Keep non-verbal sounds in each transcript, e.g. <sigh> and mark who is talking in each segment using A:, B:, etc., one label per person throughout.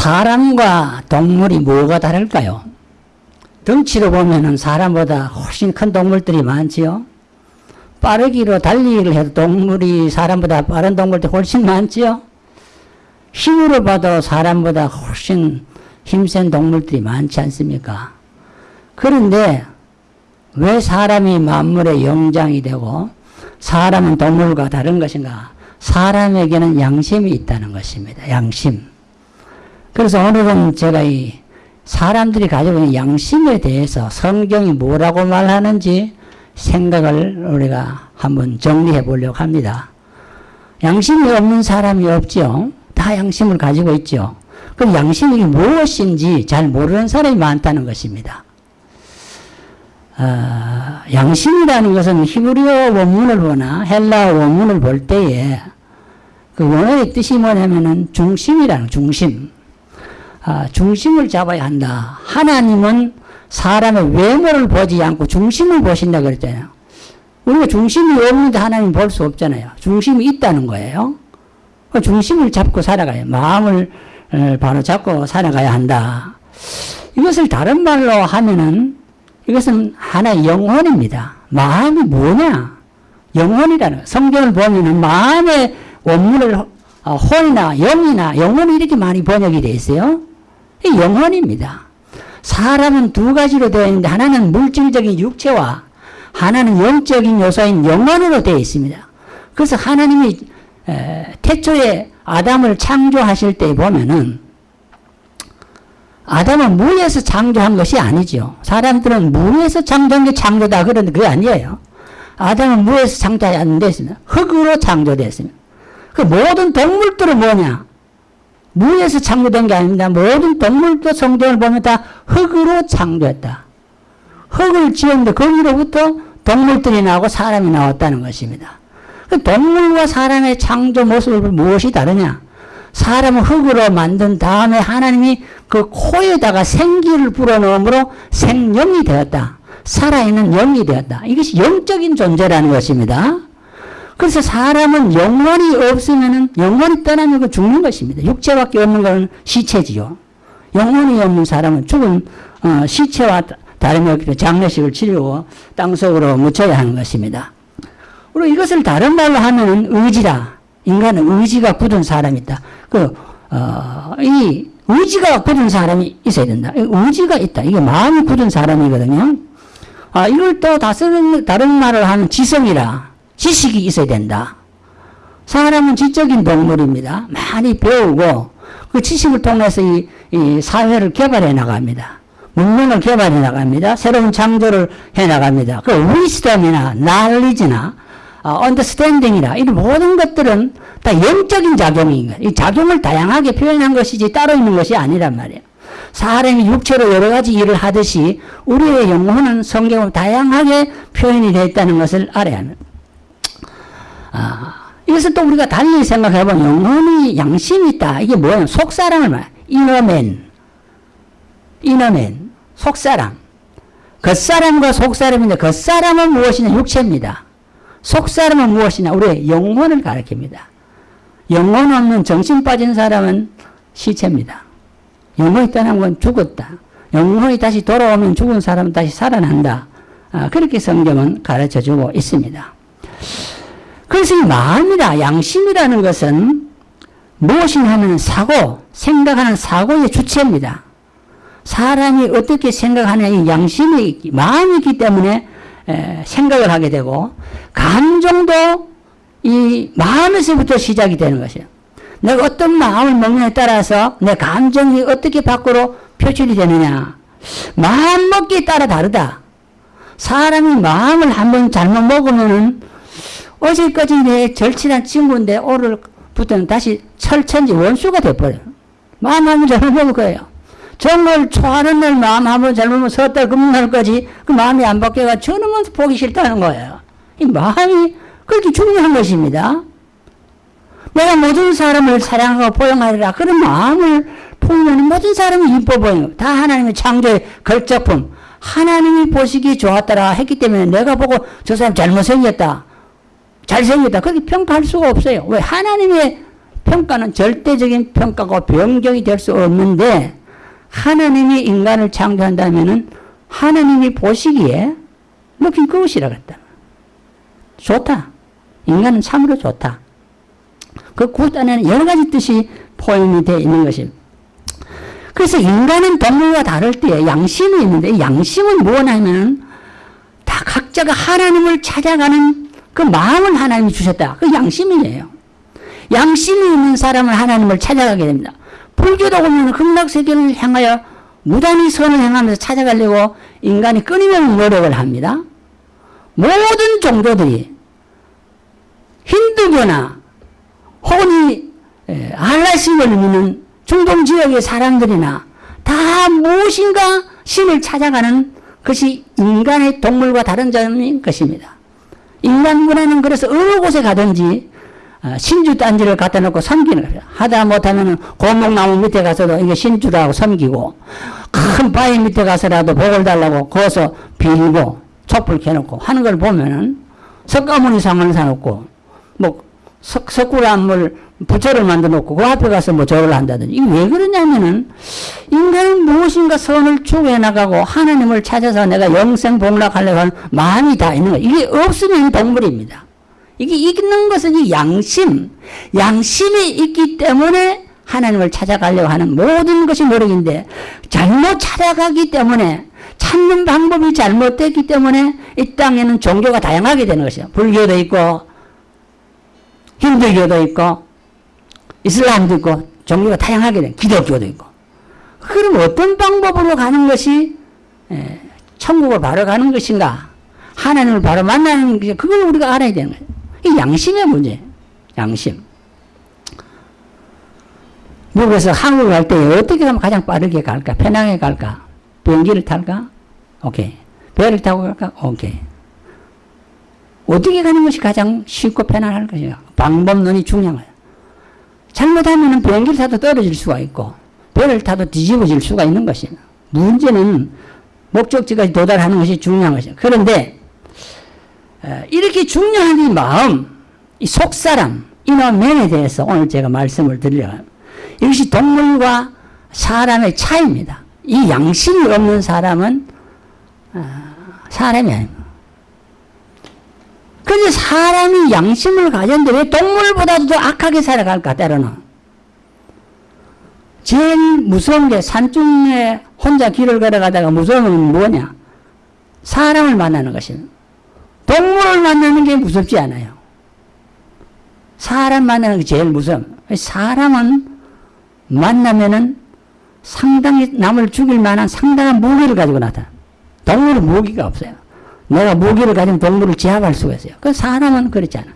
A: 사람과 동물이 뭐가 다를까요? 덩치로 보면은 사람보다 훨씬 큰 동물들이 많지요. 빠르기로 달리기를 해도 동물이 사람보다 빠른 동물들이 훨씬 많지요. 힘으로 봐도 사람보다 훨씬 힘센 동물들이 많지 않습니까? 그런데 왜 사람이 만물의 영장이 되고 사람은 동물과 다른 것인가? 사람에게는 양심이 있다는 것입니다. 양심. 그래서 오늘은 제가 이 사람들이 가지고 있는 양심에 대해서 성경이 뭐라고 말하는지 생각을 우리가 한번 정리해 보려고 합니다. 양심이 없는 사람이 없죠. 다 양심을 가지고 있죠. 그럼 양심이 무엇인지 잘 모르는 사람이 많다는 것입니다. 어, 양심이라는 것은 히브리어 원문을 보나 헬라 원문을 볼 때에 그 원어의 뜻이 뭐냐면은 중심이라는 중심. 아, 중심을 잡아야 한다. 하나님은 사람의 외모를 보지 않고 중심을 보신다 그랬잖아요. 우리가 중심이 없는데 하나님 볼 수 없잖아요. 중심이 있다는 거예요. 그 중심을 잡고 살아가요. 마음을 바로 잡고 살아가야 한다. 이것을 다른 말로 하면은 이것은 하나의 영혼입니다. 마음이 뭐냐? 영혼이라는 성경을 보면은 마음의 원문을 어, 혼이나 영이나 영혼이 이렇게 많이 번역이 되어 있어요. 영혼입니다. 사람은 두 가지로 되어 있는데 하나는 물질적인 육체와 하나는 영적인 요소인 영혼으로 되어 있습니다. 그래서 하나님이 태초에 아담을 창조하실 때 보면은 아담은 무에서 창조한 것이 아니죠. 사람들은 무에서 창조한 게 창조다 그런데 그게 아니에요. 아담은 무에서 창조하지 않는데 흙으로 창조됐습니다. 그 모든 동물들은 뭐냐? 무에서 창조된 게 아닙니다. 모든 동물도 성경을 보면 다 흙으로 창조했다. 흙을 지었는데 거기로부터 동물들이 나오고 사람이 나왔다는 것입니다. 그 동물과 사람의 창조 모습을 무엇이 다르냐? 사람은 흙으로 만든 다음에 하나님이 그 코에다가 생기를 불어넣음으로 생명이 되었다. 살아있는 영이 되었다. 이것이 영적인 존재라는 것입니다. 그래서 사람은 영혼이 없으면 영혼이 떠나면 그 죽는 것입니다. 육체밖에 없는 것은 시체지요. 영혼이 없는 사람은 죽은 어, 시체와 다름이 없기 장례식을 치르고 땅속으로 묻혀야 하는 것입니다. 그리고 이것을 다른 말로 하면 의지라. 인간은 의지가 굳은 사람이다. 그, 어, 이 의지가 굳은 사람이 있어야 된다. 의지가 있다. 이게 마음이 굳은 사람이거든요. 아, 이걸 또 다른, 다른 말을 하면 지성이라. 지식이 있어야 된다. 사람은 지적인 동물입니다. 많이 배우고 그 지식을 통해서 이, 이 사회를 개발해 나갑니다. 문명을 개발해 나갑니다. 새로운 창조를 해 나갑니다. 그 위스덤이나 날리지나 어, 언더스탠딩이나 이런 모든 것들은 다 영적인 작용인 거예요. 이 작용을 다양하게 표현한 것이지 따로 있는 것이 아니란 말이에요. 사람이 육체로 여러 가지 일을 하듯이 우리의 영혼은 성경으로 다양하게 표현이 되어 있다는 것을 알아야 합니다. 아, 이것을 또 우리가 달리 생각해보면 영혼이 양심이 있다. 이게 뭐예요? 속사람을 말 이너맨. 이너맨. 속사람. 겉사람과 속사람인데 겉사람은 무엇이냐? 육체입니다. 속사람은 무엇이냐? 우리의 영혼을 가리킵니다. 영혼 없는 정신 빠진 사람은 시체입니다. 영혼이 떠난 건 죽었다. 영혼이 다시 돌아오면 죽은 사람은 다시 살아난다. 아, 그렇게 성경은 가르쳐 주고 있습니다. 그래서 이 마음이라 양심이라는 것은 무엇이냐 하면 사고, 생각하는 사고의 주체입니다. 사람이 어떻게 생각하냐 이 양심이 마음이 있기 때문에 에, 생각을 하게 되고 감정도 이 마음에서부터 시작이 되는 것이에요. 내가 어떤 마음을 먹느냐에 따라서 내 감정이 어떻게 밖으로 표출이 되느냐. 마음 먹기에 따라 다르다. 사람이 마음을 한번 잘못 먹으면은 어제까지 내 절친한 친구인데 오늘부터는 다시 철천지 원수가 돼버려요. 마음 한번 잘못 먹을 거예요. 정말 좋아하는 날 마음 한번 잘못 먹으면 서달 금날까지 그 마음이 안 바뀌어가 저놈은 보기 싫다는 거예요. 이 마음이 그렇게 중요한 것입니다. 내가 모든 사람을 사랑하고 포용하리라 그런 마음을 품으면 모든 사람이 이뻐 보여요. 다 하나님의 창조의 걸작품. 하나님이 보시기 좋았더라 했기 때문에 내가 보고 저 사람 잘못생겼다. 잘생겼다. 그렇게 평가할 수가 없어요. 왜? 하나님의 평가는 절대적인 평가고 변경이 될 수 없는데 하나님이 인간을 창조한다면은 하나님이 보시기에 느낀 good이라 그랬다. 좋다. 인간은 참으로 좋다. 그 good 안에는 여러 가지 뜻이 포함이 되어 있는 것입니다. 그래서 인간은 동물과 다를 때 양심이 있는데 양심은 뭐냐면 다 각자가 하나님을 찾아가는 그 마음을 하나님이 주셨다. 그 양심이에요. 양심이 있는 사람은 하나님을 찾아가게 됩니다. 불교도 보면 극락세계를 향하여 무단히 선을 행하면서 찾아가려고 인간이 끊임없는 노력을 합니다. 모든 종교들이 힌두교나 혹은 이 알라신을 믿는 중동 지역의 사람들이나 다 무엇인가 신을 찾아가는 것이 인간의 동물과 다른 점인 것입니다. 인간 문화는 그래서 어느 곳에 가든지 어, 신주 단지를 갖다 놓고 섬기는 거예요. 하다 못하면 고목나무 밑에 가서도 이게 신주라고 섬기고 큰 바위 밑에 가서라도 복을 달라고 거기서 빌고 촛불 켜놓고 하는 걸 보면은 석가모니 상을 사놓고 뭐 석, 석굴암을 부처를 만들어 놓고 그 앞에 가서 뭐 절을 한다든지 이게 왜 그러냐면은 인간은 무엇인가 선을 추구해 나가고 하나님을 찾아서 내가 영생 복락하려고 하는 마음이 다 있는 거예요. 이게 없으면 동물입니다. 이게 있는 것은 이 양심, 양심이 있기 때문에 하나님을 찾아가려고 하는 모든 것이 노력인데 잘못 찾아가기 때문에 찾는 방법이 잘못됐기 때문에 이 땅에는 종교가 다양하게 되는 것이요. 불교도 있고 힌두교도 있고 이슬람도 있고 종교가 다양하게 된 기독교도 있고. 그럼 어떤 방법으로 가는 것이 천국을 바로 가는 것인가? 하나님을 바로 만나는 것이 그걸 우리가 알아야 되는 거예요. 이 양심의 문제. 양심. 미국에서 한국 갈 때 어떻게 하면 가장 빠르게 갈까? 편하게 갈까? 비행기를 탈까? 오케이. 배를 타고 갈까? 오케이. 어떻게 가는 것이 가장 쉽고 편안할 것이야. 방법론이 중요한 거야. 잘못하면 비행기를 타도 떨어질 수가 있고 배를 타도 뒤집어질 수가 있는 것이야. 문제는 목적지까지 도달하는 것이 중요한 것이야. 그런데 이렇게 중요한 이 마음, 이 속사람, 이너맨에 대해서 오늘 제가 말씀을 드리려고 이것이 동물과 사람의 차이입니다. 이 양심이 없는 사람은 아, 사람이 아닙니다. 근데 사람이 양심을 가졌는데 왜 동물보다도 더 악하게 살아갈까, 때로는. 제일 무서운 게 산중에 혼자 길을 걸어가다가 무서운 건 뭐냐? 사람을 만나는 것입니다. 동물을 만나는 게 무섭지 않아요. 사람 만나는 게 제일 무서워. 사람은 만나면은 상당히 남을 죽일 만한 상당한 무기를 가지고 나타나. 동물은 무기가 없어요. 내가 무기를 가진 동물을 제압할 수가 있어요. 그 사람은 그렇지 않아.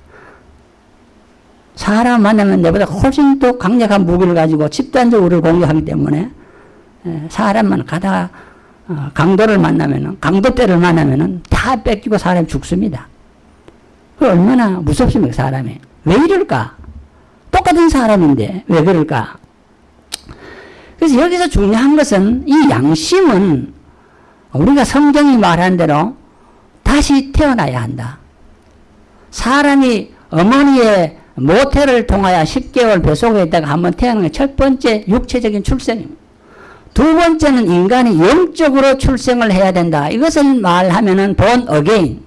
A: 사람 만나면 내보다 훨씬 더 강력한 무기를 가지고 집단적으로 공격하기 때문에 사람만 가다가 어, 강도를 만나면은 강도떼를 만나면은 다 뺏기고 사람이 죽습니다. 그 얼마나 무섭습니까 사람이? 왜 이럴까? 똑같은 사람인데 왜 그럴까? 그래서 여기서 중요한 것은 이 양심은 우리가 성경이 말한 대로 다시 태어나야 한다. 사람이 어머니의 모태를 통하여 10개월 뱃속에 있다가 한번 태어난 첫 번째 육체적인 출생입니다. 두 번째는 인간이 영적으로 출생을 해야 된다. 이것을 말하면 은 born again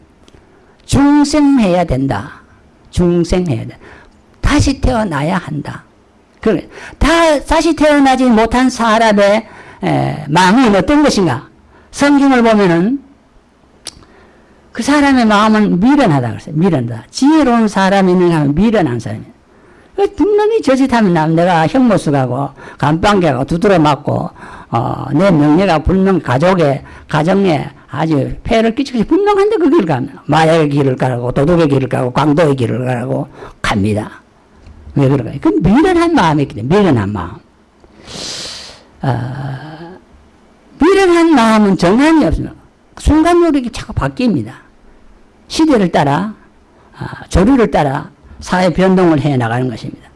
A: 중생해야 된다. 중생해야 돼. 다시 태어나야 한다. 그래. 다 다시 태어나지 못한 사람의 에, 마음이 어떤 것인가? 성경을 보면은 그 사람의 마음은 미련하다 그랬어요. 미련하다. 지혜로운 사람이 있는가 하면 미련한 사람이에요. 분명히 저짓하면 남 내가 형모수 가고 감방개 가고 두드려 맞고 어, 내 명예가 분명 가족의 가정에 아주 폐를 끼치기 분명한데 그 길을 가면 마약의 길을 가고 도둑의 길을 가고 광도의 길을 가고 갑니다. 왜 그럴까요? 그 미련한 마음이 있기 때문에 미련한 마음. 어, 미련한 마음은 정함이 없습니다. 순간적으로 자꾸 바뀝니다. 시대를 따라 아, 조류를 따라 사회 변동을 해 나가는 것입니다.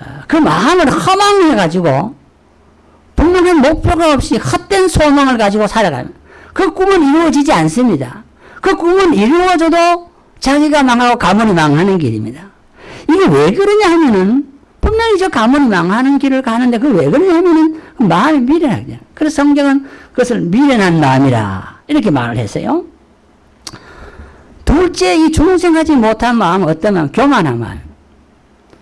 A: 아, 그 마음을 허망해 가지고 분명한 목표가 없이 헛된 소망을 가지고 살아가면 그 꿈은 이루어지지 않습니다. 그 꿈은 이루어져도 자기가 망하고 가문이 망하는 길입니다. 이게 왜 그러냐 하면은 분명히 저 가문이 망하는 길을 가는데 그 왜 그러냐 하면은 그 마음이 미련하게 그래서 성경은 그것을 미련한 마음이라 이렇게 말을 했어요. 둘째 이 중생하지 못한 마음은 어떠면 교만한 마음.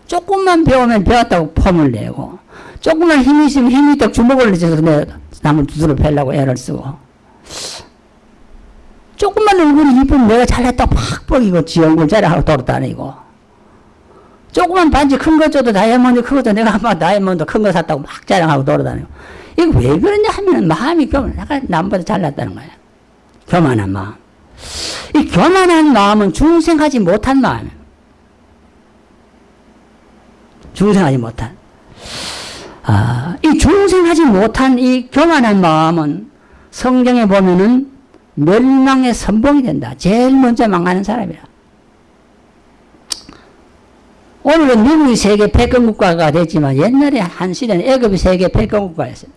A: 조금만 배우면 배웠다고 폼을 내고 조금만 힘이 있으면 힘이 있다고 주먹을 내서 내 남을 두드려 패려고 애를 쓰고. 조금만 얼굴이 이쁘면 내가 잘났다고 팍 뻑이고 지 얼굴 자랑하고 돌아다니고. 조금만 반지 큰 거 줘도 다이아몬드 크고도 내가 막 다이아몬드 큰 거 샀다고 막 자랑하고 돌아다니고. 이거 왜 그러냐 하면 마음이 교만 내가 남보다 잘났다는 거야. 교만한 마음 이 교만한 마음은 중생하지 못한 마음이에요 중생하지 못한 아, 이 중생하지 못한 이 교만한 마음은 성경에 보면은 멸망의 선봉이 된다. 제일 먼저 망하는 사람이라. 오늘은 미국이 세계 패권 국가가 됐지만 옛날에 한 시대는 애굽이 세계 패권 국가였어요.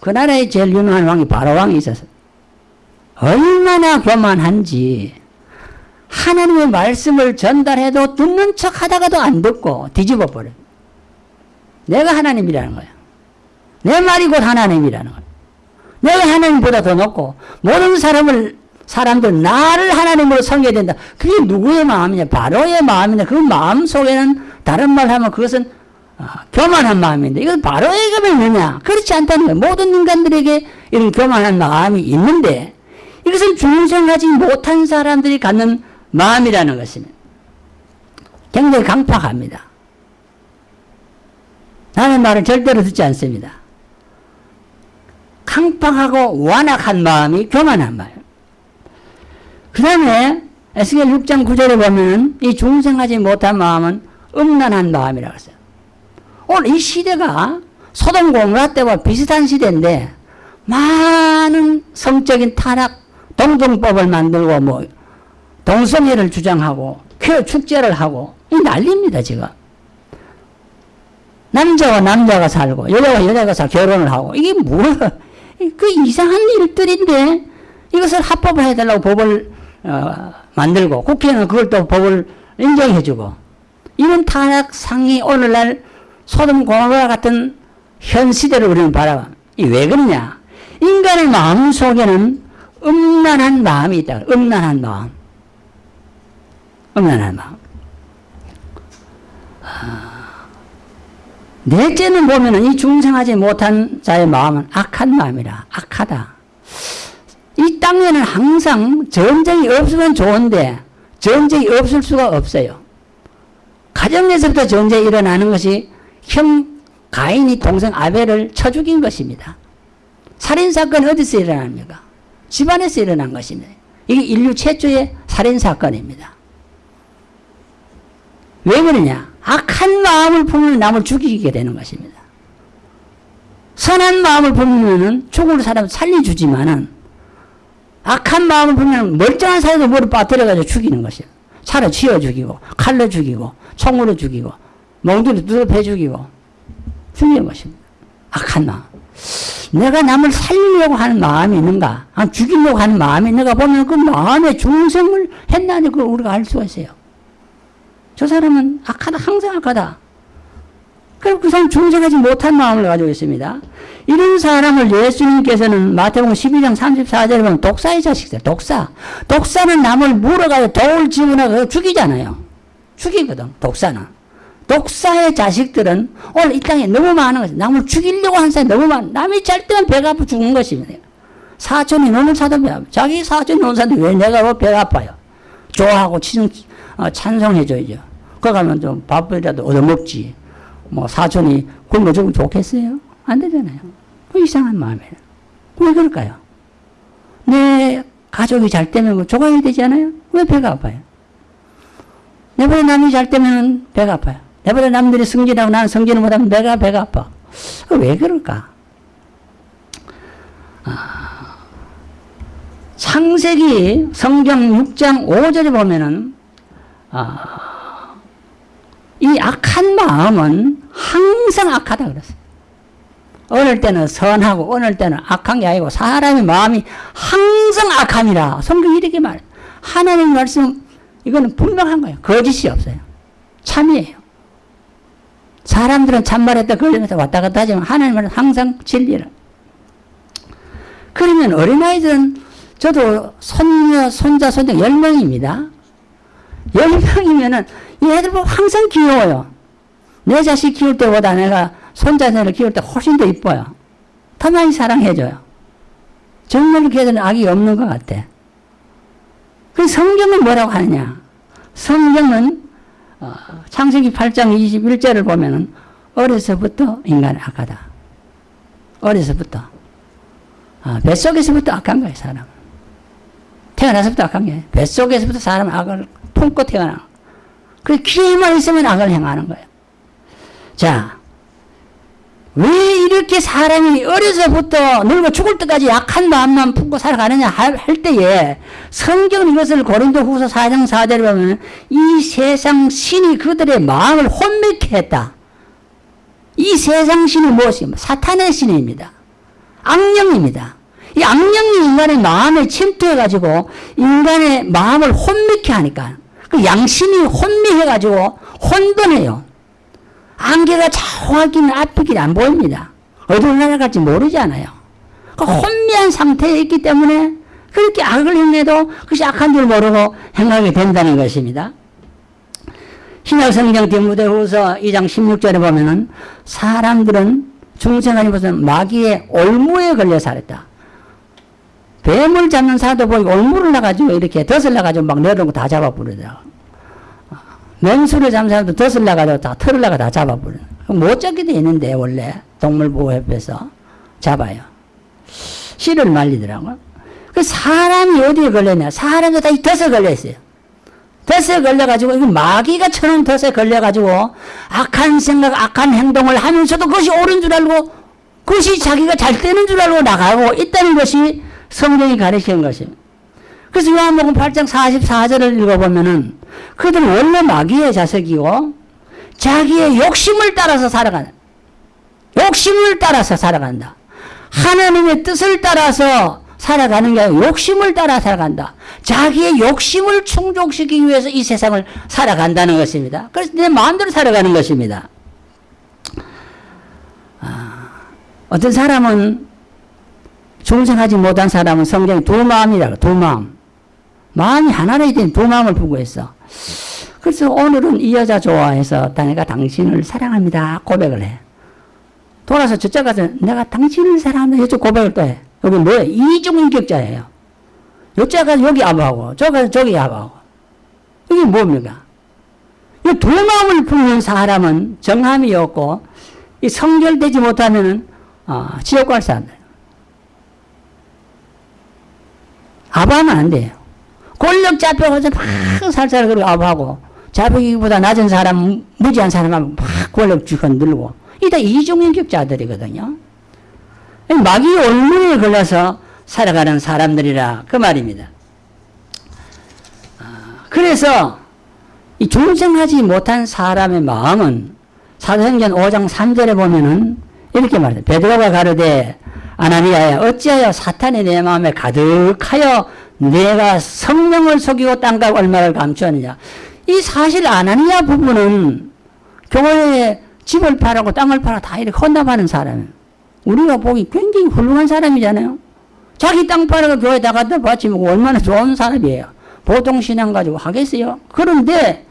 A: 그 나라에 제일 유명한 왕이 바로 왕이 있었어요. 얼마나 교만한지 하나님의 말씀을 전달해도 듣는 척 하다가도 안 듣고 뒤집어 버려요. 내가 하나님이라는 거야. 내 말이 곧 하나님이라는 거야. 내가 하나님보다 더 높고 모든 사람을 사람들 나를 하나님으로 섬겨야 된다. 그게 누구의 마음이냐? 바로의 마음이냐? 그 마음 속에는 다른 말 하면 그것은 아, 교만한 마음인데 이건 바로의 마음이냐? 그렇지 않다는 거예요. 모든 인간들에게 이런 교만한 마음이 있는데 이것은 중생하지 못한 사람들이 갖는 마음이라는 것입니다. 굉장히 강팍합니다. 나는 말을 절대로 듣지 않습니다. 강팍하고 완악한 마음이 교만한 마음. 그 다음에 에스겔 6장 9절에 보면 이 중생하지 못한 마음은 음란한 마음이라고 했어요. 오늘 이 시대가 소돔 고모라 때와 비슷한 시대인데 많은 성적인 타락, 동정법을 만들고 뭐 동성애를 주장하고 쾌 축제를 하고 이 난립니다 지금. 남자와 남자가 살고 여자와 여자가 살 결혼을 하고 이게 <laughs> 뭐그 이상한 일들인데 이것을 합법을 해달라고 법을 어, 만들고 국회는 그걸 또 법을 인정해주고 이런 타락상이 오늘날 소돔 고모라 같은 현 시대를 우리는 바라봐. 왜 그러냐? 인간의 마음 속에는 음란한 마음이 있다. 음란한 마음. 음란한 마음. 넷째는 보면은 이 중생하지 못한 자의 마음은 악한 마음이라. 악하다. 이 땅에는 항상 전쟁이 없으면 좋은데 전쟁이 없을 수가 없어요. 가정에서부터 전쟁이 일어나는 것이 형 가인이 동생 아벨을 쳐 죽인 것입니다. 살인사건이 어디서 일어납니까? 집안에서 일어난 것입니다. 이게 인류 최초의 살인 사건입니다. 왜 그러냐? 악한 마음을 품으면 남을 죽이게 되는 것입니다. 선한 마음을 품으면 죽을 사람 살려주지만은 악한 마음을 품으면 멀쩡한 사람도 머리 빠뜨려가지고 죽이는 것이에요. 차로 치워 죽이고 칼로 죽이고 총으로 죽이고 몽둥이로 두드려 죽이고 죽이는 것입니다. 악한 마음. 내가 남을 살리려고 하는 마음이 있는가? 아, 죽이려고 하는 마음이 있는가 보면 그 마음의 중생을 했나니 그걸 우리가 알 수가 있어요. 저 사람은 악하다, 항상 악하다. 그리고 그 사람 중생하지 못한 마음을 가지고 있습니다. 이런 사람을 예수님께서는 마태복음 12장 34절에 보면 독사의 자식들, 독사. 독사는 남을 물어가지고 돌 집어넣어 죽이잖아요. 죽이거든, 독사는. 독사의 자식들은 오늘 이 땅에 너무 많은 것이 남을 죽이려고 하는 사람이 너무 많아. 남이 잘 때만 배가 아파 죽는 것입니다. 사촌이 너무 사도 배 아파. 자기 사촌이 노는 사람이 왜 내가 뭐 배가 아파요? 좋아하고 친, 어, 찬송해줘야죠. 거 가면 좀 밥이라도 얻어먹지. 뭐 사촌이 굶어 죽으면 좋겠어요? 안 되잖아요. 그 이상한 마음이에요. 왜 그럴까요? 내 가족이 잘 되면 조각이 되지 않아요? 왜 배가 아파요? 내 보다 남이 잘 되면 배가 아파요. 내보다 남들이 승진하고 나는 승진을 못하면 내가 배가 아파. 왜 그럴까? 아, 창세기 성경 6장 5절에 보면은 아, 이 악한 마음은 항상 악하다 그랬어요. 어느 때는 선하고 어느 때는 악한 게 아니고 사람의 마음이 항상 악함이라 성경이 이렇게 말해 하나님 말씀 이거는 분명한 거예요. 거짓이 없어요. 참이에요. 사람들은 참말했다 걸리면서 왔다 갔다 하지만 하나님은 항상 진리를. 그러면 어린아이들은 저도 손녀, 손자, 10명입니다. 10명이면은 얘들 보면 항상 귀여워요. 내 자식 키울 때보다 내가 손자녀를 키울 때 훨씬 더 이뻐요. 더 많이 사랑해줘요. 정말 걔들은 악이 없는 것 같아. 그 성경은 뭐라고 하느냐? 성경은 어, 창세기 8장 21절을 보면은 어려서부터 인간은 악하다. 어려서부터. 아, 뱃속에서부터 악한 거예요, 사람. 태어나서부터 악한 게 뱃속에서부터 사람 악을 품고 태어나. 그 귀에만 있으면 악을 행하는 거예요. 자, 왜 이렇게 사람이 어려서부터 늙어 죽을 때까지 약한 마음만 품고 살아가느냐 할, 할 때에 성경 이것을 고린도 후서 4장 4절에 보면 이 세상 신이 그들의 마음을 혼미케 했다. 이 세상 신이 무엇입니까? 사탄의 신입니다. 악령입니다. 이 악령이 인간의 마음에 침투해가지고 인간의 마음을 혼미케 하니까 그 양심이 혼미해가지고 혼돈해요. 안개가 정확히는 앞이길 안 보입니다. 어디로 날아갈지 모르잖아요. 그 혼미한 상태에 있기 때문에 그렇게 악을 행해도 그것이 악한 줄 모르고 행하게 된다는 것입니다. 신약성경 디모데후서 2장 16절에 보면은 사람들은 중생하니 무슨 마귀의 올무에 걸려 살았다. 뱀을 잡는 사도 보니 올무를 나가지고 이렇게 덫을 나가지고 막 내려놓고 다 잡아버리더라고. 맹수를 잡는 사람도 덫을 나가지고 다 털을 나가 다 잡아버려. 못 잡게 돼 있는데 원래 동물보호협회에서 잡아요. 씨를 말리더라고요. 그 사람이 어디에 걸렸냐? 사람도 다 이 덫에 걸려있어요. 덫에 걸려가지고, 이거 마귀가 쳐놓은 덫에 걸려가지고, 악한 생각, 악한 행동을 하면서도 그것이 옳은 줄 알고, 그것이 자기가 잘 되는 줄 알고 나가고 있다는 것이 성경이 가르치는 것입니다. 그래서 요한복음 8장 44절을 읽어보면은, 그들은 원래 마귀의 자석이고, 자기의 욕심을 따라서 살아간다. 욕심을 따라서 살아간다. 하나님의 뜻을 따라서 살아가는 게 아니라 욕심을 따라 살아간다. 자기의 욕심을 충족시키기 위해서 이 세상을 살아간다는 것입니다. 그래서 내 마음대로 살아가는 것입니다. 아, 어떤 사람은 중생하지 못한 사람은 성경에 두 마음이라고 두 마음. 마음이 하나로 된두 마음을 부구했어. 그래서 오늘은 이 여자 좋아해서 내가 당신을 사랑합니다 고백을 해. 돌아서 저쪽 가서 내가 당신을 사랑한다 이쪽 고백을 또 해. 여기 뭐예요? 이중인격자예요. 여자가 여기 아부하고 저가 저기 아부하고 이게 뭡니까? 이 두 마음을 품는 사람은 정함이 없고 이 성결되지 못하면은 어, 지옥 갈 사람들. 아부하면 안 돼요. 권력 잡혀가서 막 살살 그러고 아부하고 자기보다 낮은 사람, 무지한 사람하면 막 권력 쥐고 늘고 이다 이중인격자들이거든요. 마귀 올무에 걸려서 살아가는 사람들이라 그 말입니다. 그래서 이 중생하지 못한 사람의 마음은 사도행전 5장 3절에 보면은 이렇게 말해요. 베드로가 가르되 아나니아야 어찌하여 사탄이 내 마음에 가득하여 내가 성령을 속이고 땅과 얼마를 감추었느냐. 이 사실 아나니아 부부는 교회에 집을 팔고 땅을 팔아 다 이렇게 헌납하는 사람이에요. 우리가 보기 굉장히 훌륭한 사람이잖아요. 자기 땅 팔아서 교회다 갖다 바치면 얼마나 좋은 사람이에요. 보통 신앙 가지고 하겠어요? 그런데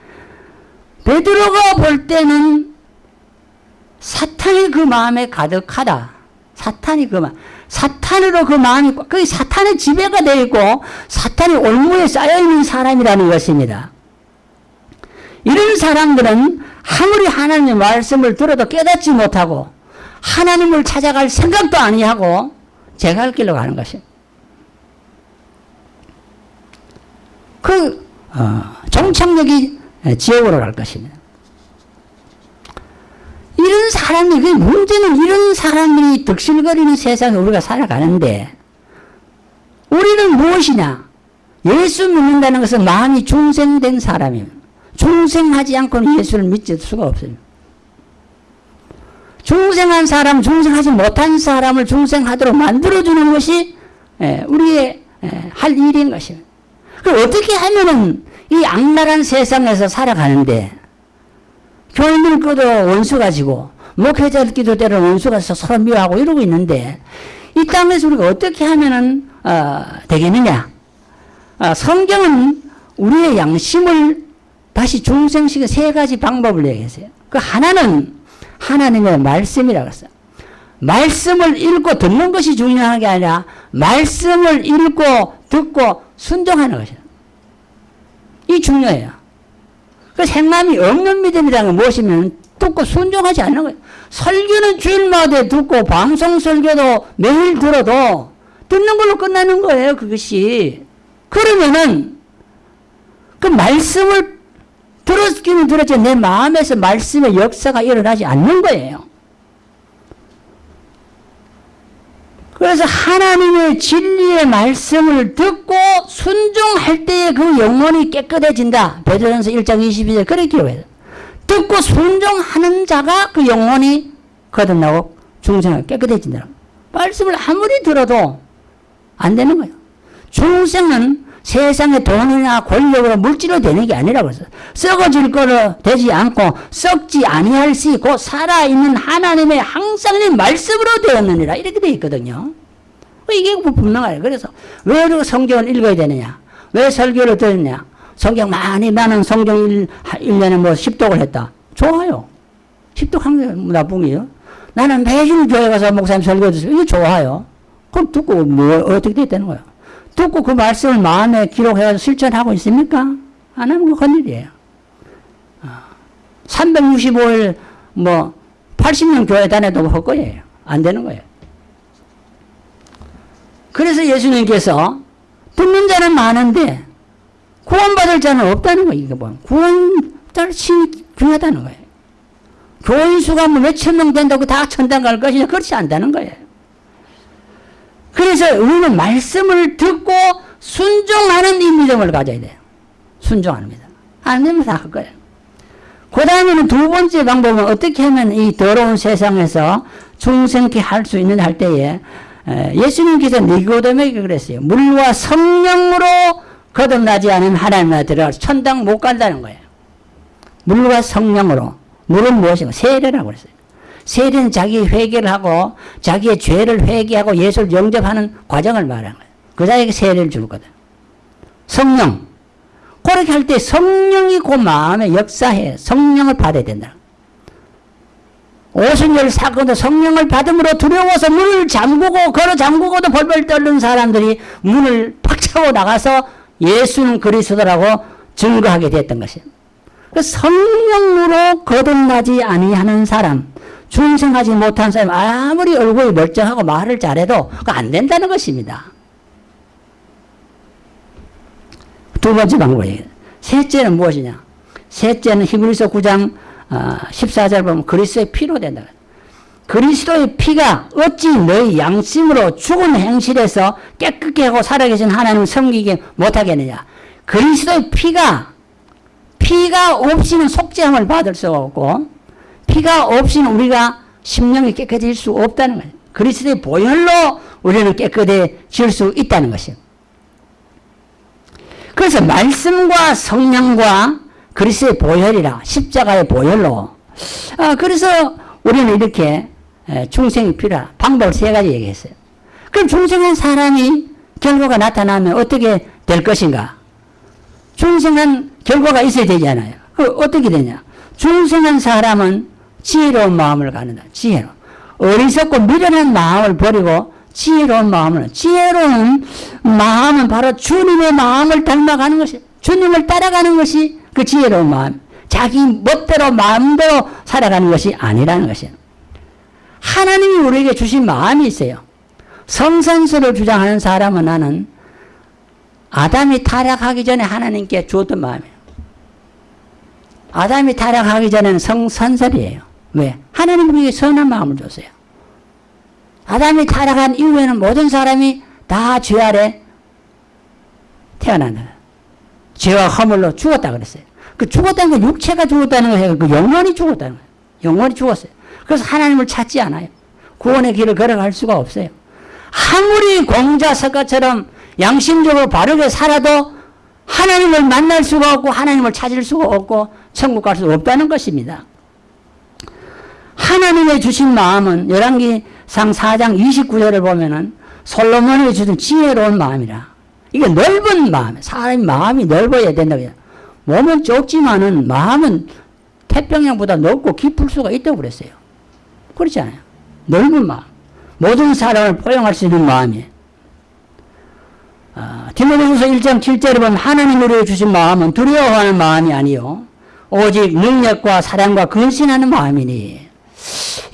A: 베드로가 볼 때는 사탄이 그 마음에 가득하다. 사탄이 그 마음, 사탄으로 그 마음이, 그 사탄의 지배가 되어 있고, 사탄이 올무에 쌓여 있는 사람이라는 것입니다. 이런 사람들은 아무리 하나님의 말씀을 들어도 깨닫지 못하고, 하나님을 찾아갈 생각도 아니하고 제가 할 길로 가는 것입니다. 그 어, 종착역이 지옥으로 갈 것입니다. 이런 사람이 그 문제는 이런 사람들이 득실거리는 세상에 우리가 살아가는데 우리는 무엇이냐? 예수 믿는다는 것은 마음이 중생된 사람이에요. 중생하지 않고는 예수를 믿을 수가 없어요. 중생한 사람, 중생하지 못한 사람을 중생하도록 만들어주는 것이 우리의 할 일인 것입니다. 어떻게 하면은 이 악랄한 세상에서 살아가는데 교인들 끼도 원수 가 지고 목회자들끼도 때로는 원수가 있어 서로 미워하고 이러고 있는데 이 땅에서 우리가 어떻게 하면은 어, 되겠느냐? 어, 성경은 우리의 양심을 다시 중생시켜 세 가지 방법을 얘기했어요. 그 하나는 하나님의 말씀이라고 했어요. 말씀을 읽고 듣는 것이 중요한 게 아니라 말씀을 읽고 듣고 순종하는 것이다. 이 중요해요. 그 생남이 없는 믿음이라는 건 무엇이면 듣고 순종하지 않는 거예요. 설교는 주일마다 듣고 방송 설교도 매일 들어도 듣는 걸로 끝나는 거예요. 그것이. 그러면은 그 말씀을 들었기는 들었지 내 마음에서 말씀의 역사가 일어나지 않는 거예요. 그래서 하나님의 진리의 말씀을 듣고 순종할 때에 그 영혼이 깨끗해진다. 베드로전서 1장 22절 그렇게 기록해요. 듣고 순종하는 자가 그 영혼이 거듭나고 중생을 깨끗해진다. 말씀을 아무리 들어도 안 되는 거예요. 중생은 세상의 돈이나 권력으로 물질로 되는 게 아니라고 했어요. 썩어질 거로 되지 않고 썩지 아니할 수 있고 살아있는 하나님의 항상의 말씀으로 되었느니라 이렇게 되어 있거든요. 이게 분명해요. 그래서 왜 성경을 읽어야 되느냐? 왜 설교를 듣느냐? 성경 많이 나는 성경 1, 1년에 뭐 10독을 했다. 좋아요. 10독 한게 나쁜 게요. 나는 매일 교회 가서 목사님 설교 듣어요. 이거 좋아요. 그럼 듣고 뭐 어떻게 됐다는 거예요? 듣고 그 말씀을 마음에 기록해서 실천하고 있습니까? 안 하면 그건 일이에요. 365일 뭐 80년 교회 다녀도 헛거예요. 안 되는 거예요. 그래서 예수님께서 듣는 자는 많은데 구원받을 자는 없다는 거예요. 이게 뭐 신이 중요하다는 거예요. 교인 수가 뭐 몇천 명 된다고 다 천당 갈 것이냐 그렇지 않다는 거예요. 그래서 우리는 말씀을 듣고 순종하는 이 믿음을 가져야 돼요. 순종하는 믿음. 안 되면 다 할 거예요. 그 다음에는 두 번째 방법은 어떻게 하면 이 더러운 세상에서 중생케 할 수 있는 할 때에 예수님께서 니고데에게 그랬어요. 물과 성령으로 거듭나지 않은 하나님 나라 들어가 천당 못 간다는 거예요. 물과 성령으로. 물은 무엇인가? 세례라고 그랬어요. 세례는 자기 회개를 하고 자기의 죄를 회개하고 예수를 영접하는 과정을 말하는 거예요. 그 자에게 세례를 주거든. 성령. 그렇게 할 때 성령이 그 마음에 역사해 성령을 받아야 된다. 오순절 사건도 성령을 받음으로 두려워서 문을 잠그고 걸어 잠그고도 벌벌 떨는 사람들이 문을 팍 차고 나가서 예수는 그리스도라고 증거하게 됐던 것이에요. 그 성령으로 거듭나지 아니하는 사람 중생하지 못한 사람 아무리 얼굴이 멀쩡하고 말을 잘해도 안 된다는 것입니다. 두 번째 방법이에요. 셋째는 무엇이냐? 셋째는 히브리서 9장 14절 어, 보면 그리스도의 피로 된다. 그리스도의 피가 어찌 너희 양심으로 죽은 행실에서 깨끗게 하고 살아계신 하나님을 섬기게 못하겠느냐. 그리스도의 피가 피가 없이는 속죄함을 받을 수 없고 피가 없이는 우리가 심령이 깨끗해질 수 없다는 거예요. 그리스도의 보혈로 우리는 깨끗해질 수 있다는 것이에요. 그래서 말씀과 성령과 그리스도의 보혈이라 십자가의 보혈로 아, 그래서 우리는 이렇게 중생이 필요하 방법을 세 가지 얘기했어요. 그럼 중생한 사람이 결과가 나타나면 어떻게 될 것인가? 중생한 결과가 있어야 되잖아요. 그 어떻게 되냐? 중생한 사람은 지혜로운 마음을 갖는다. 지혜로. 어리석고 미련한 마음을 버리고 지혜로운 마음을 지혜로운 마음은 바로 주님의 마음을 닮아가는 것이 주님을 따라가는 것이 그 지혜로운 마음. 자기 멋대로 마음대로 살아가는 것이 아니라는 것이에요. 하나님이 우리에게 주신 마음이 있어요. 성선수를 주장하는 사람은 나는 아담이 타락하기 전에 하나님께 주었던 마음이에요. 아담이 타락하기 전에는 성선설이에요. 왜? 하나님 우리에게 선한 마음을 줬어요. 아담이 타락한 이후에는 모든 사람이 다 죄 아래 태어난다. 죄와 허물로 죽었다 그랬어요. 그 죽었다는 건 육체가 죽었다는 거예요. 그 영혼이 죽었다는 거예요. 영혼이 죽었어요. 그래서 하나님을 찾지 않아요. 구원의 길을 걸어갈 수가 없어요. 아무리 공자석가처럼 양심적으로 바르게 살아도 하나님을 만날 수가 없고 하나님을 찾을 수가 없고 천국 갈 수 없다는 것입니다. 하나님의 주신 마음은 열왕기상 4장 29절을 보면은 솔로몬이 주신 지혜로운 마음이라. 이게 넓은 마음. 사람이 마음이 넓어야 된다고. 몸은 좁지만은 마음은 태평양보다 넓고 깊을 수가 있다고 그랬어요. 그렇지 않아요? 넓은 마음. 모든 사람을 포용할 수 있는 마음이에요. 아, 디모데후서 1장 7절에 보면 하나님 우리에 주신 마음은 두려워하는 마음이 아니요 오직 능력과 사랑과 근신하는 마음이니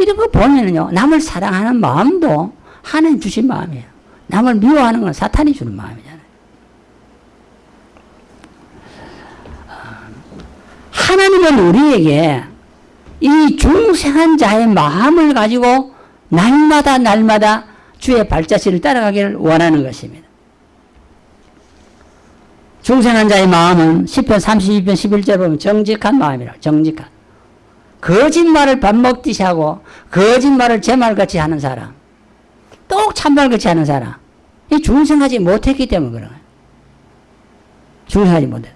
A: 이런 거 보면은요 남을 사랑하는 마음도 하나님 주신 마음이에요. 남을 미워하는 건 사탄이 주는 마음이잖아요. 아, 하나님은 우리에게 이 중생한 자의 마음을 가지고 날마다 날마다 주의 발자취를 따라가기를 원하는 것입니다. 중생한 자의 마음은 10편 32편 11절 보면 정직한 마음이라 정직한 거짓말을 밥 먹듯이 하고 거짓말을 제 말같이 하는 사람 똑 참말같이 하는 사람 이 중생하지 못했기 때문에 그런 거예요. 중생하지 못해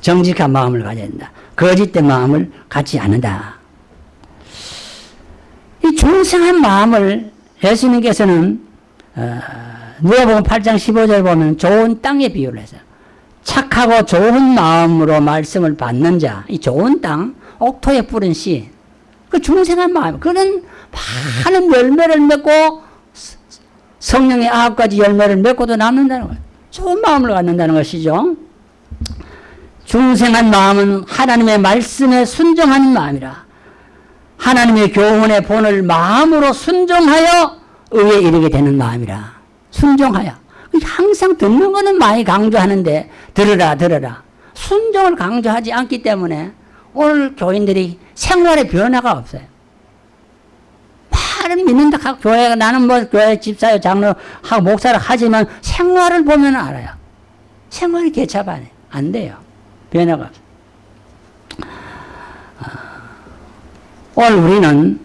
A: 정직한 마음을 가져야 된다. 거짓된 마음을 갖지 않는다. 이 중생한 마음을 예수님께서는 어, 누가복음 8장 15절 보면 좋은 땅에 비유를 했어요. 착하고 좋은 마음으로 말씀을 받는 자, 이 좋은 땅, 옥토에 뿌린 씨, 그 중생한 마음, 그런 많은 열매를 맺고 성령의 아홉 가지 열매를 맺고도 남는다는 거예요. 좋은 마음을 갖는다는 것이죠. 중생한 마음은 하나님의 말씀에 순종하는 마음이라. 하나님의 교훈의 본을 마음으로 순종하여 의에 이르게 되는 마음이라. 순종하여. 항상 듣는 거는 많이 강조하는데 들으라 들으라. 순종을 강조하지 않기 때문에 오늘 교인들이 생활에 변화가 없어요. 말은 믿는다 하고 교회가 나는 뭐 교회 집사요 장로 하고 목사를 하지만 생활을 보면 알아요. 생활이 개차반해. 안 돼요. 변화가 없어요. 오늘 우리는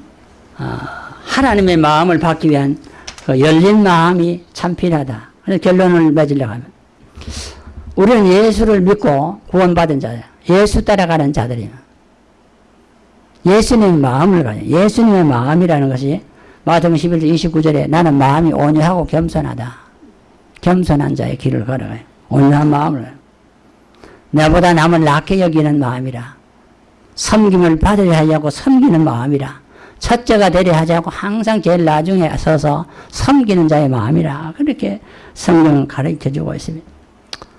A: 어, 하나님의 마음을 받기 위한 그 열린 마음이 참 필요하다. 결론을 맺으려고 하면 우리는 예수를 믿고 구원받은 자예요. 예수 따라가는 자들이에요. 예수님의 마음을 가져 예수님의 마음이라는 것이 마태복음 11절 29절에 나는 마음이 온유하고 겸손하다. 겸손한 자의 길을 걸어가요. 온유한 마음을 내보다 남을 낮게 여기는 마음이라. 섬김을 받으려 하려고 섬기는 마음이라. 첫째가 되려 하지 않고 항상 제일 나중에 서서 섬기는 자의 마음이라. 그렇게 성경은 가르쳐 주고 있습니다.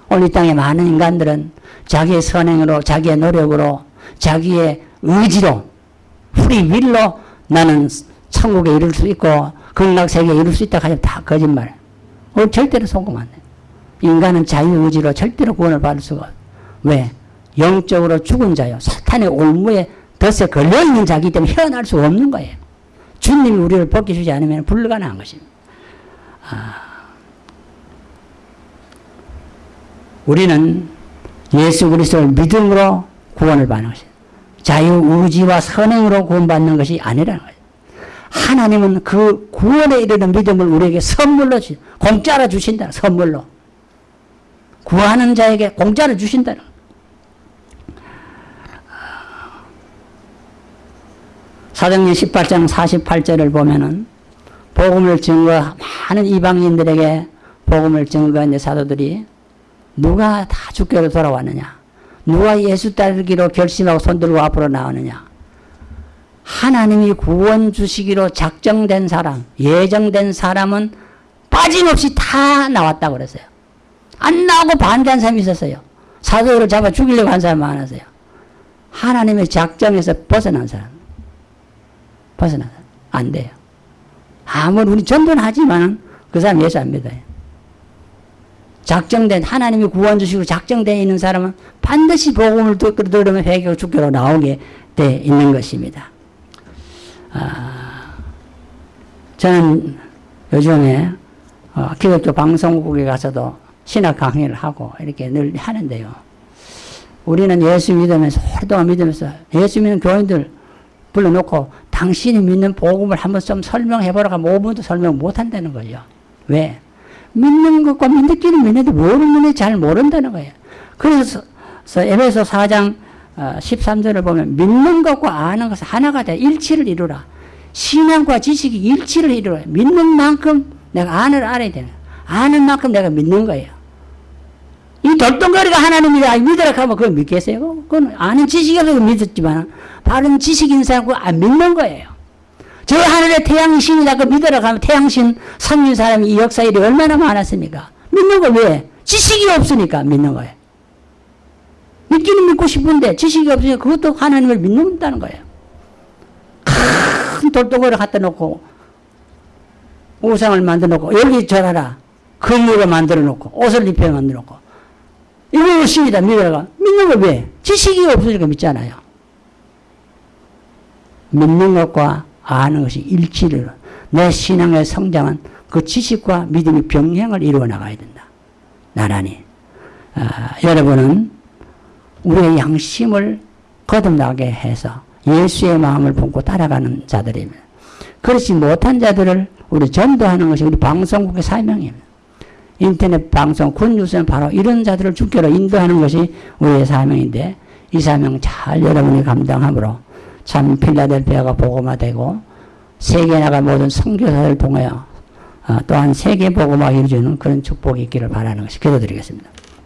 A: 오늘 이 땅에 많은 인간들은 자기의 선행으로, 자기의 노력으로, 자기의 의지로, 프리윌로 나는 천국에 이룰 수 있고, 극락세계에 이룰 수 있다 하면 다 거짓말. 오늘 절대로 속으면 안 돼. 인간은 자유의지로 절대로 구원을 받을 수가 없어. 왜? 영적으로 죽은 자요. 사탄의 올무에 덫에 걸려있는 자기 때문에 헤어날 수 없는 거예요. 주님이 우리를 벗겨주지 않으면 불가능한 것입니다. 아, 우리는 예수 그리스도를 믿음으로 구원을 받는 것입니다. 자유의지와 선행으로 구원받는 것이 아니라는 거예요. 하나님은 그 구원에 이르는 믿음을 우리에게 선물로 주, 공짜로 주신다. 선물로. 구하는 자에게 공짜로 주신다는 사도행 18장 48절을 보면은 복음을 증거 많은 이방인들에게 복음을 증거한 사도들이 누가 다 주께로 돌아왔느냐? 누가 예수 따르기로 결심하고 손들고 앞으로 나오느냐? 하나님이 구원 주시기로 작정된 사람 예정된 사람은 빠짐없이 다 나왔다고 그랬어요. 안 나오고 반대한 사람이 있었어요. 사도를 잡아 죽이려고 한 사람 많았어요. 하나님의 작정에서 벗어난 사람. 벗어나서 안 돼요. 아무리 우리 전도는 하지만 그 사람 예수 안 믿어요. 작정된 하나님이 구원 주시고 작정되어 있는 사람은 반드시 복음을 들으면 회개하고 죽기로 나오게 돼 있는 것입니다. 아, 저는 요즘에 어, 기독교 방송국에 가서도 신학 강의를 하고 이렇게 늘 하는데요. 우리는 예수 믿으면서 오랫동안 믿으면서 예수 믿는 교인들 불러놓고 당신이 믿는 복음을 한번 좀 설명해 보라고 하면 5분도 설명 못 한다는 거죠. 왜? 믿는 것과 믿기는 믿는데 뭐를 믿는지 잘 모른다는 거예요. 그래서 에베소 4장 어, 13절을 보면 믿는 것과 아는 것은 하나가 돼 일치를 이루라. 신앙과 지식이 일치를 이루라. 믿는 만큼 내가 아는 알아야 되는. 아는 만큼 내가 믿는 거예요. 이 돌덩거리가 하나님이다 믿으라 하면 그걸 믿겠어요? 그건 아는 지식이 없어서 믿었지만 바른 지식 있는 사람 그거 안 믿는 거예요. 저 하늘에 태양신이다 그 믿으라 하면 태양신 섬긴 사람이 이 역사 일이 얼마나 많았습니까? 믿는 거 왜? 지식이 없으니까 믿는 거예요. 믿기는 믿고 싶은데 지식이 없으니까 그것도 하나님을 믿는다는 거예요. 큰 돌덩어리를 갖다 놓고 우상을 만들어 놓고 여기 절하라. 건물을 만들어 놓고 옷을 입혀 만들어 놓고 이거 신이다 믿어가 믿는 거 왜? 지식이 없으니까 믿잖아요. 믿는 것과 아는 것이 일치를 내 신앙의 성장은 그 지식과 믿음이 병행을 이루어 나가야 된다. 나란히 아, 여러분은 우리의 양심을 거듭나게 해서 예수의 마음을 품고 따라가는 자들입니다. 그렇지 못한 자들을 우리 전도하는 것이 우리 방송국의 사명입니다. 인터넷 방송, 군뉴스는 바로 이런 자들을 주께로 인도하는 것이 우리의 사명인데 이 사명 잘 여러분이 감당함으로 참 필라델피아가 복음화되고 세계 나가 모든 선교사를 통하여 어, 또한 세계 복음화 이루어지는 그런 축복이 있기를 바라는 것이 기도드리겠습니다.